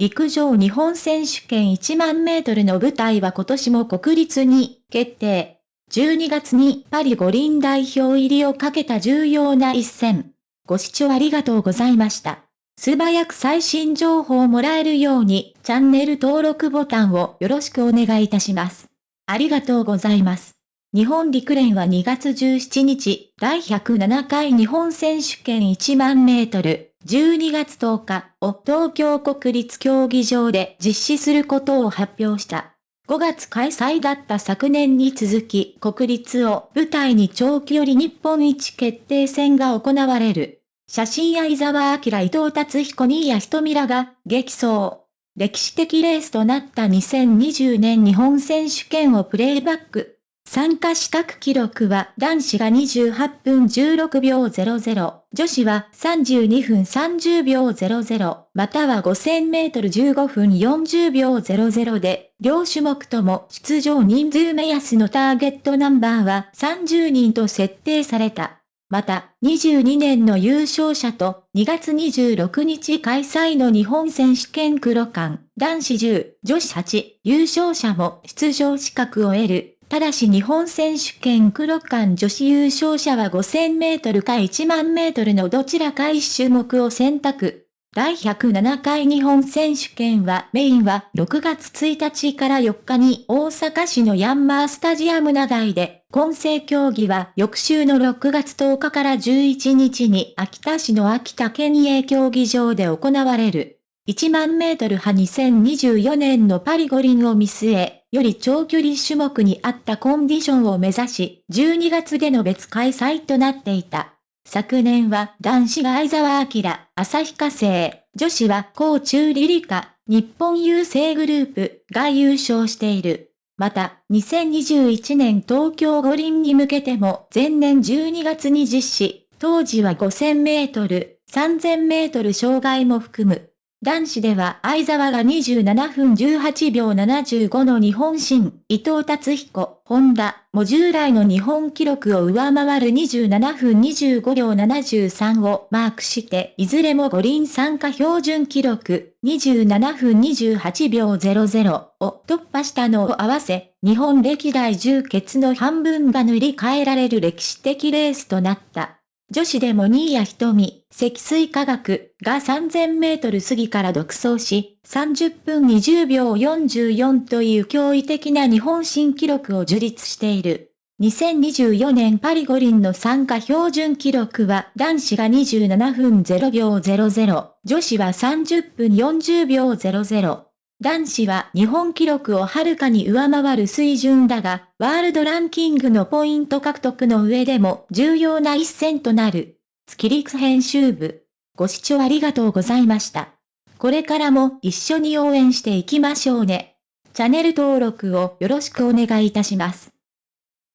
陸上日本選手権1万メートルの舞台は今年も国立に決定。12月にパリ五輪代表入りをかけた重要な一戦。ご視聴ありがとうございました。素早く最新情報をもらえるようにチャンネル登録ボタンをよろしくお願いいたします。ありがとうございます。日本陸連は2月17日、第107回日本選手権1万メートル、12月10日を東京国立競技場で実施することを発表した。5月開催だった昨年に続き国立を舞台に長距離日本一決定戦が行われる。写真相沢明伊藤達彦新谷瞳らが激走。歴史的レースとなった2020年日本選手権をプレイバック。参加資格記録は男子が28分16秒00、女子は32分30秒00、または5000メートル15分40秒00で、両種目とも出場人数目安のターゲットナンバーは30人と設定された。また、22年の優勝者と2月26日開催の日本選手権黒館、男子10、女子8、優勝者も出場資格を得る。ただし日本選手権黒館女子優勝者は5000メートルか1万メートルのどちらか1種目を選択。第107回日本選手権はメインは6月1日から4日に大阪市のヤンマースタジアム長井で、混成競技は翌週の6月10日から11日に秋田市の秋田県営競技場で行われる。1万メートル派2024年のパリ五輪を見据え、より長距離種目に合ったコンディションを目指し、12月での別開催となっていた。昨年は男子が相沢明、旭化成、女子は高中リリカ、日本郵政グループが優勝している。また、2021年東京五輪に向けても前年12月に実施、当時は5000メートル、3000メートル障害も含む。男子では相沢が27分18秒75の日本新、伊藤達彦、本田も従来の日本記録を上回る27分25秒73をマークして、いずれも五輪参加標準記録27分28秒00を突破したのを合わせ、日本歴代10決の半分が塗り替えられる歴史的レースとなった。女子でも新谷瞳、積水化学が3000メートル過ぎから独走し、30分20秒44という驚異的な日本新記録を樹立している。2024年パリ五輪の参加標準記録は男子が27分0秒00、女子は30分40秒00。男子は日本記録をはるかに上回る水準だが、ワールドランキングのポイント獲得の上でも重要な一戦となる。月陸編集部。ご視聴ありがとうございました。これからも一緒に応援していきましょうね。チャンネル登録をよろしくお願いいたします。